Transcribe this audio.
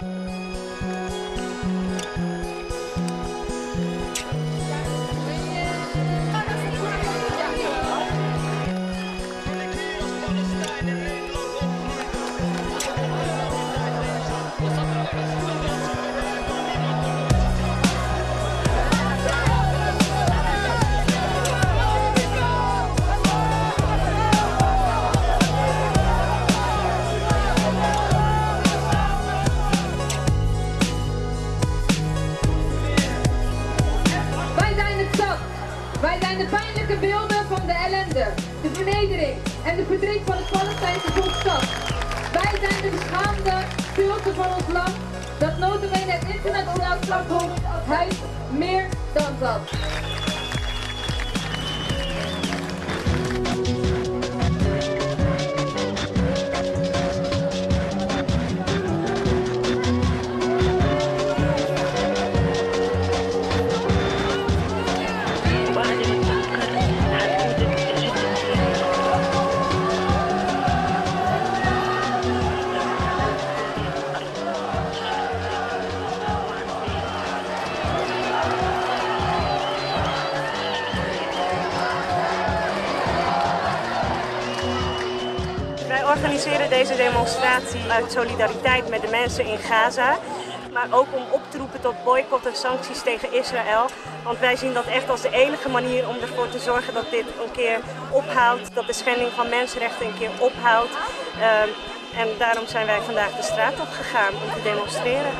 Wij de pijnlijke beelden van de ellende, de vernedering en de verdriet van het Palestijnse volk zat. Wij zijn de beschaamde stilte van ons land, dat notabene het internationaal strafhof huis meer dan zat. Organiseren deze demonstratie uit solidariteit met de mensen in Gaza. Maar ook om op te roepen tot boycott en sancties tegen Israël. Want wij zien dat echt als de enige manier om ervoor te zorgen dat dit een keer ophoudt. Dat de schending van mensenrechten een keer ophoudt. Ehm, en daarom zijn wij vandaag de straat op gegaan om te demonstreren.